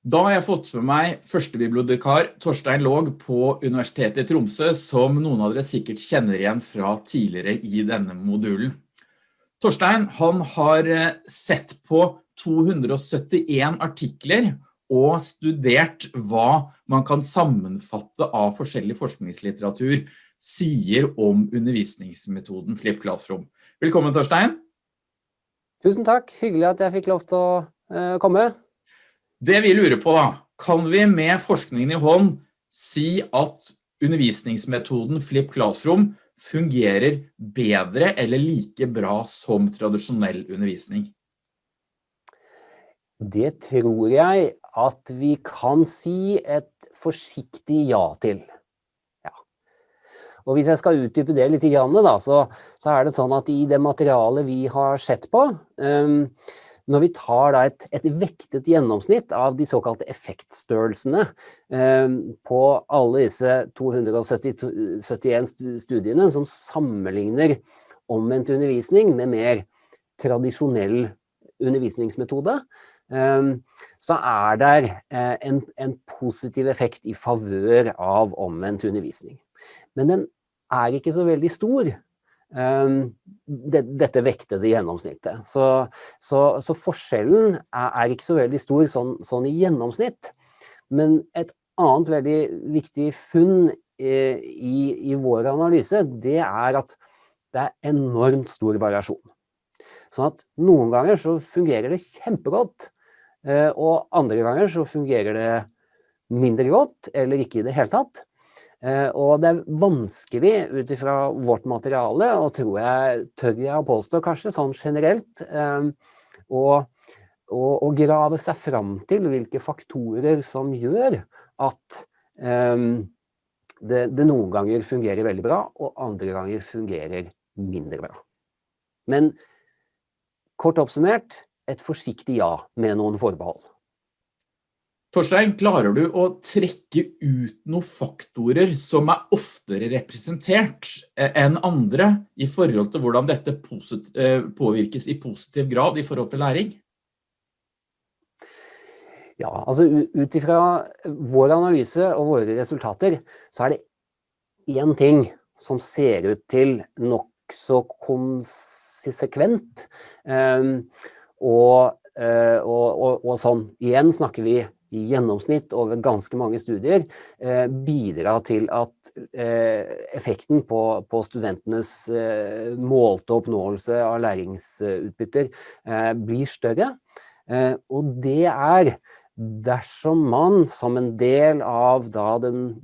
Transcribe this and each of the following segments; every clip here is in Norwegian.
Da har jeg fått med meg førstebibliotekar Torstein Låg på Universitetet i Tromsø, som noen av dere sikkert kjenner igjen fra tidligere i denne modulen. Torstein, han har eh, sett på 271 artikler og studert hva man kan sammenfatte av forskjellig forskningslitteratur sier om undervisningsmetoden Flip Classroom. Velkommen, Torstein. Tusen takk. Hyggelig at jeg fikk lov til å uh, komme. Det vi lurer på da, kan vi med forskningen i hånd si at undervisningsmetoden Flip Classroom fungerer bedre eller like bra som tradisjonell undervisning? Det tror jeg at vi kan si et forsiktig ja til. Og hvis jeg skal utdype det litt, så, er det sånn at i det materialet vi har sett på, når vi tar et, et, vektet gjennomsnitt av de såkalte effektstørrelsene eh, på alle disse 271 studiene som sammenligner omvendt undervisning med mer tradisjonell undervisningsmetode, eh, så er det eh, en, en, positiv effekt i favør av omvendt undervisning. Men den er ikke så veldig stor. Ehm, det, dette vektede gjennomsnittet. Så, så, så forskjellen er, er, ikke så veldig stor sånn, sånn, i gjennomsnitt. Men et annet veldig viktig funn eh, i, i, vår analyse, det er at det er enormt stor variasjon. Sånn at noen ganger så fungerer det kjempegodt, eh, og andre ganger så fungerer det mindre godt, eller ikke i det hele tatt. Eh, og det er vanskelig ut ifra vårt materiale, og tror jeg, tør jeg å påstå kanskje sånn generelt, eh, å, grave seg fram til hvilke faktorer som gjør at um, det, det, noen ganger fungerer veldig bra, og andre ganger fungerer mindre bra. Men kort oppsummert, et forsiktig ja med noen forbehold. Torstein, klarer du å trekke ut noen faktorer som er oftere representert eh, enn andre i forhold til hvordan dette eh, påvirkes i positiv grad i forhold til læring? Ja, altså ut ifra vår analyse og våre resultater, så er det én ting som ser ut til nokså konsekvent. Um, og, uh, og, og, og sånn, igjen snakker vi i gjennomsnitt over ganske mange studier eh, bidra til at eh, effekten på, på studentenes eh, målte oppnåelse av læringsutbytter eh, blir større. Eh, og det er dersom man som en del av da, den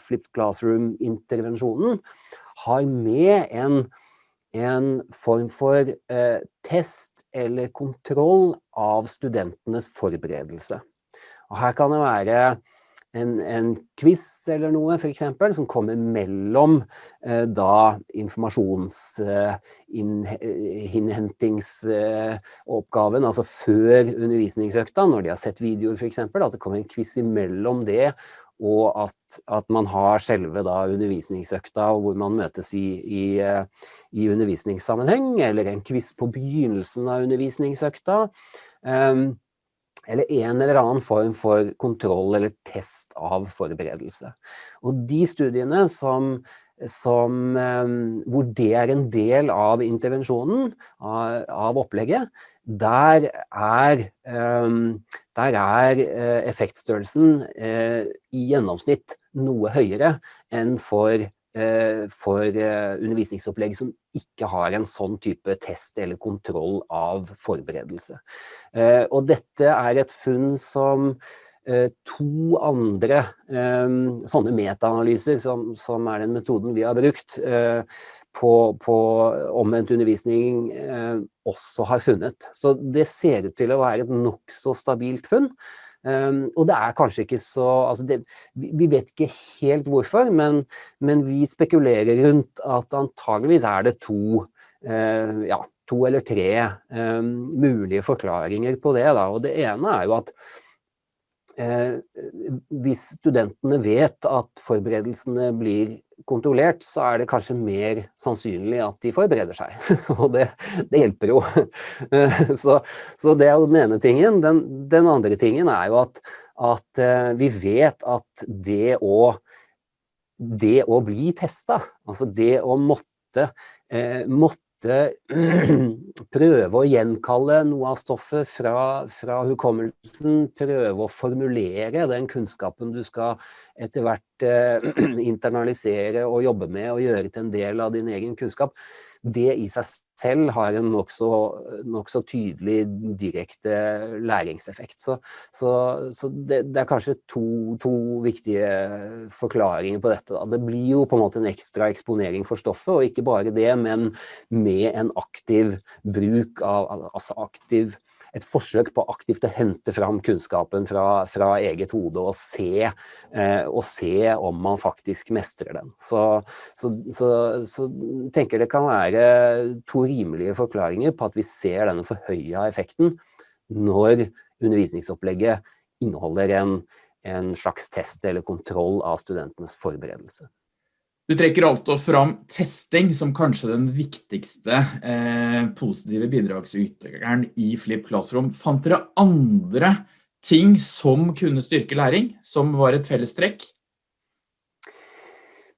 flipped classroom-intervensjonen har med en, en form for eh, test eller kontroll av studentenes forberedelse. Og her kan det være en, en quiz eller noe, for eksempel, som kommer mellom eh, da informasjonsinnhentingsoppgaven, eh, altså før undervisningsøkta, når de har sett videoer for eksempel, at det kommer en quiz imellom det, og at, at man har selve da undervisningsøkta hvor man møtes i, i, eh, i undervisningssammenheng, eller en quiz på begynnelsen av undervisningsøkta. Um, eller en eller annen form for kontroll eller test av forberedelse. Og de studiene som, som, eh, hvor det er en del av intervensjonen, av, av opplegget, der er, eh, der er eh, effektstørrelsen i gjennomsnitt noe høyere enn for for undervisningsopplegg som ikke har en sånn type test eller kontroll av forberedelse. Eh, og dette er et funn som to andre sånne metaanalyser, som, som, er den metoden vi har brukt på, på omvendt undervisning, også har funnet. Så det ser ut til å være et nokså stabilt funn. Um, og det er kanskje ikke så altså det, Vi vet ikke helt hvorfor, men, men, vi spekulerer rundt at antageligvis er det to, uh, ja, to eller tre um, mulige forklaringer på det. Da. Og det ene er jo at uh, hvis studentene vet at forberedelsene blir kontrollert, så er det kanskje mer sannsynlig at de forbereder seg. Og det, det hjelper jo. Så, så, det er jo den ene tingen. Den, den andre tingen er jo at, at, eh, vi vet at det å, det å bli testa, altså det å måtte, eh, måtte prøve å gjenkalle noe av stoffet fra, fra, hukommelsen, prøve å formulere den kunnskapen du skal etter hvert eh, internalisere og jobbe med og gjøre til en del av din egen kunnskap det i seg selv har en nokså nok så tydelig direkte læringseffekt. Så, så, så det, det, er kanskje to, to, viktige forklaringer på dette. Da. Det blir jo på en måte en ekstra eksponering for stoffet, og ikke bare det, men med en aktiv bruk av altså aktiv et forsøk på aktivt å hente fram kunnskapen fra, fra eget hode og se, eh, og se, om man faktisk mestrer den. Så, så, så, så tenker det kan være to rimelige forklaringer på at vi ser denne forhøya effekten når undervisningsopplegget inneholder en, en slags test eller kontroll av studentenes forberedelse. Du trekker altså fram testing som kanskje den viktigste eh, positive bidragsyteren i Flip Classroom. Fant dere andre ting som kunne styrke læring, som var et felles trekk?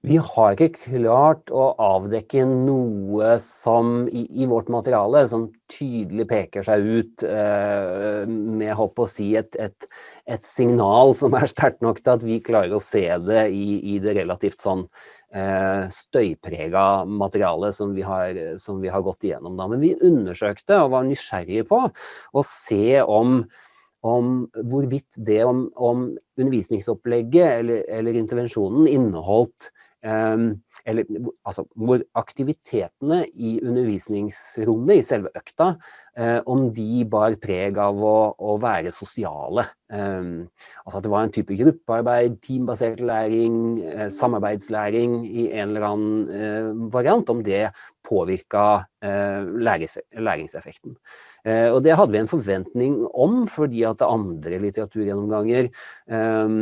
Vi har ikke klart å avdekke noe som i, i vårt materiale som tydelig peker seg ut eh, med håp å si et, et, et, signal som er sterkt nok til at vi klarer å se det i, i det relativt sånn eh, støyprega materialet som vi, har, som vi har gått igjennom. Da. Men vi undersøkte og var nysgjerrige på å se om om hvorvidt det om, om undervisningsopplegget eller, eller intervensjonen inneholdt um, eller altså, hvor aktivitetene i undervisningsrommet, i selve økta, eh, om de bar preg av å, å være sosiale. Um, altså at det var en type gruppearbeid, teambasert læring, eh, samarbeidslæring i en eller annen eh, variant, om det påvirka eh, lærings, læringseffekten. Eh, og det hadde vi en forventning om, fordi at andre litteraturgjennomganger eh,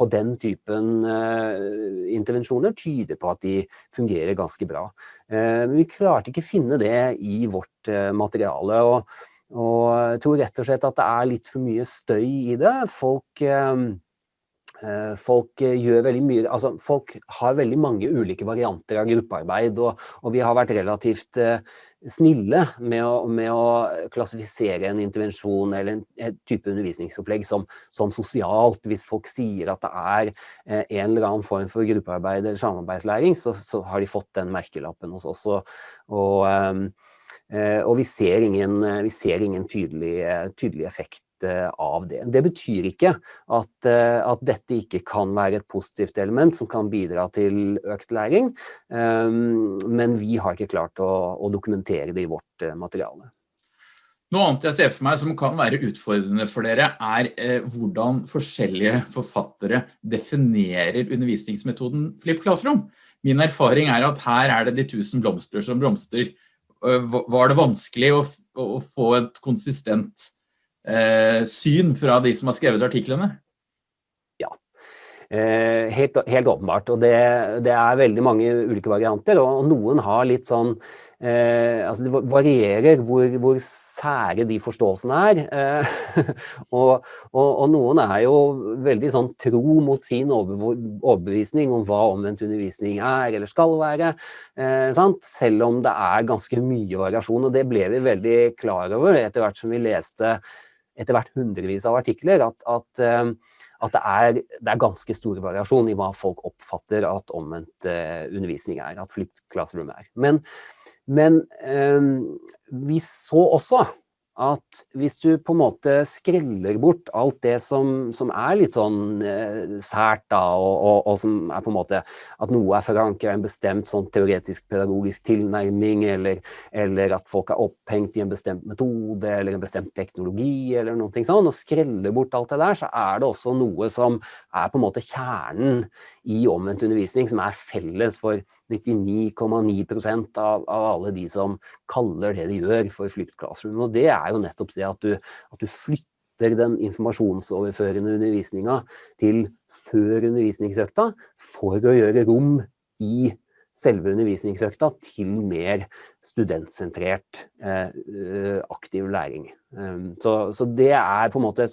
på den typen eh, intervensjoner tyder på at de fungerer ganske bra. Men vi klarte ikke finne det i vårt materiale. og, og jeg tror rett og slett at det er litt for mye støy i det. Folk Eh, folk eh, gjør veldig mye, altså folk har veldig mange ulike varianter av gruppearbeid, og, og vi har vært relativt snille med å, med å, klassifisere en intervensjon eller en, en type undervisningsopplegg som, som, sosialt. Hvis folk sier at det er eh, en eller annen form for gruppearbeid eller samarbeidslæring, så, så har de fått den merkelappen hos oss. Og, og, og vi ser ingen, vi ser ingen tydelig, tydelig effekt av det. Det betyr ikke at, eh, at, dette ikke kan være et positivt element som kan bidra til økt læring, ehm, men vi har ikke klart å, å dokumentere det i vårt eh, materiale. Noe annet jeg ser for meg som kan være utfordrende for dere, er eh, hvordan forskjellige forfattere definerer undervisningsmetoden Flip Classroom. Min erfaring er at her er det de tusen blomster som blomster. Var det vanskelig å, å få et konsistent eh, syn fra de som har skrevet artiklene? Eh, helt, helt, åpenbart. Og det, det, er veldig mange ulike varianter, og noen har litt sånn Eh, altså det varierer hvor, hvor, sære de forståelsene er. Eh, og, og, og, noen er jo veldig sånn tro mot sin overbevisning om hva omvendt undervisning er eller skal være. Eh, selv om det er ganske mye variasjon, og det ble vi veldig klar over etter hvert som vi leste etter hvert hundrevis av artikler at, at, eh, at det, er, det, er, ganske stor variasjon i hva folk oppfatter at omvendt uh, undervisning er, at flipped classroom er. Men, men um, vi så også at hvis du på en måte skreller bort alt det som, som er litt sånn eh, sært da, og, og, og, som er på en måte at noe er forankret i en bestemt sånn teoretisk pedagogisk tilnærming, eller, eller, at folk er opphengt i en bestemt metode eller en bestemt teknologi eller noe sånn, og skreller bort alt det der, så er det også noe som er på en måte kjernen i omvendt undervisning, som er felles for 99,9 av, av alle de som kaller det de gjør for flipped classroom. Og det er jo nettopp det at du, at du flytter den informasjonsoverførende undervisninga til før undervisningsøkta for å gjøre rom i selve undervisningsøkta til mer studentsentrert eh, aktiv læring. Um, så, så, det er på en måte,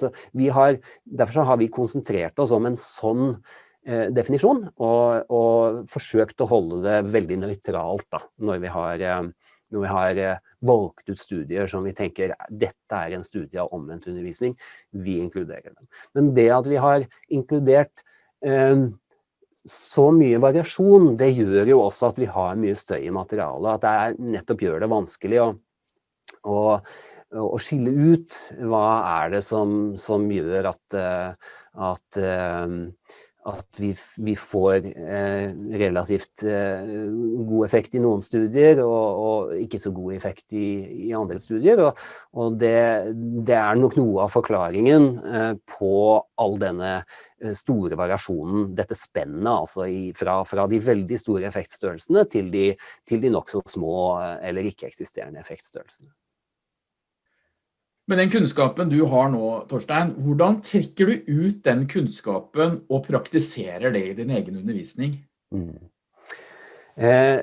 har, derfor så har vi konsentrert oss om en sånn eh, definisjon, og, og, forsøkt å holde det veldig nøytralt da, når vi har, eh, når vi har eh, valgt ut studier som vi tenker dette er en studie av omvendt undervisning, vi inkluderer den. Men det at vi har inkludert eh, så mye variasjon, det gjør jo også at vi har mye støy i materialet, at det er, nettopp gjør det vanskelig å, å, å, skille ut hva er det som, som gjør at, eh, at eh, at vi, vi får eh, relativt eh, god effekt i noen studier, og, og ikke så god effekt i, i andre studier. Og, og det, det, er nok noe av forklaringen eh, på all denne eh, store variasjonen, dette spennet altså i, fra, fra, de veldig store effektstørrelsene til de, til de nokså små eh, eller ikke-eksisterende effektstørrelsene. Med den kunnskapen du har nå, Torstein, hvordan trekker du ut den kunnskapen og praktiserer det i din egen undervisning? Mm. Eh,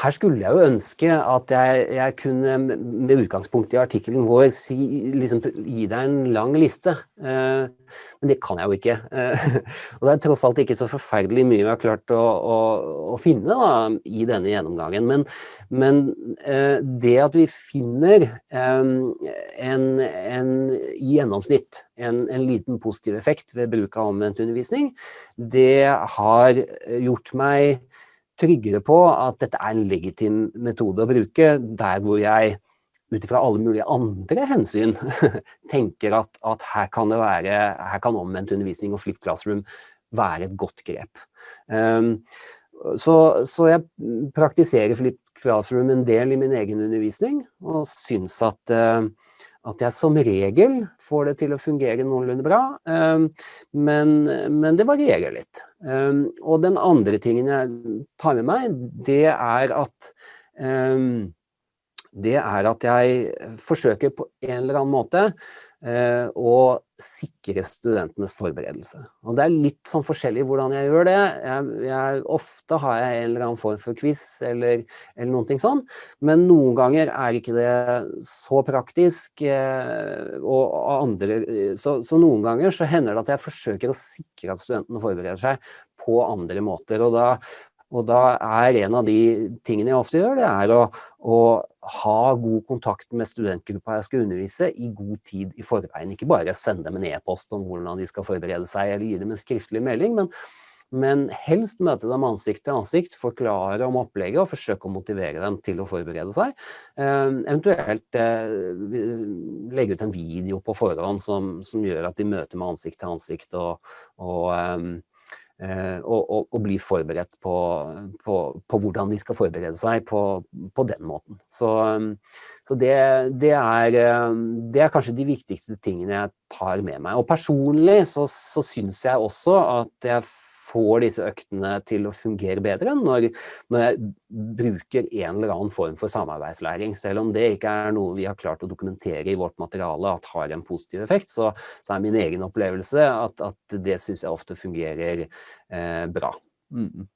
her skulle jeg jo ønske at jeg, jeg, kunne med utgangspunkt i artikkelen vår si, liksom, gi deg en lang liste, eh, men det kan jeg jo ikke. Eh, og det er tross alt ikke så forferdelig mye vi har klart å, å, å finne da, i denne gjennomgangen. Men, men det at vi finner en, en, i gjennomsnitt en, en, liten positiv effekt ved bruk av omvendt undervisning, det har gjort meg tryggere på at dette er en legitim metode å bruke, der hvor jeg ut ifra alle mulige andre hensyn tenker at, at her kan være, her kan omvendt undervisning og flipped classroom være et godt grep. Um, så, så, jeg praktiserer flipped classroom en del i min egen undervisning, og syns at uh, at jeg som regel får det til å fungere noenlunde bra, ehm, men, men det varierer litt. Ehm, og den andre tingen jeg tar med meg, det er at ehm, det er at jeg forsøker på en eller annen måte Eh, og sikre studentenes forberedelse. Og det er litt sånn forskjellig hvordan jeg gjør det. Jeg, jeg, ofte har jeg en eller annen form for quiz eller, eller noen ting sånn, men noen ganger er ikke det så praktisk. Eh, og andre, så, så noen ganger så hender det at jeg forsøker å sikre at studentene forbereder seg på andre måter. Og da, og da er en av de tingene jeg ofte gjør, det er å, å ha god kontakt med studentgruppa jeg skal undervise i god tid i forveien. Ikke bare sende dem en e-post om hvordan de skal forberede seg, eller gi dem en skriftlig melding, men, men helst møte dem ansikt til ansikt, forklare om opplegget og forsøke å motivere dem til å forberede seg. Eh, eventuelt eh, legge ut en video på forhånd som, som, gjør at de møter med ansikt til ansikt og, og Eh, og, og, og, bli forberedt på, på, på, hvordan de skal forberede seg på, på den måten. Så, så det, det, er, det, er, kanskje de viktigste tingene jeg tar med meg. Og personlig så, så syns jeg også at jeg får disse øktene til å fungere bedre når, når, jeg bruker en eller annen form for samarbeidslæring. Selv om det ikke er noe vi har klart å dokumentere i vårt materiale at har en positiv effekt, så, så er min egen opplevelse at, at det syns jeg ofte fungerer eh, bra. Mm.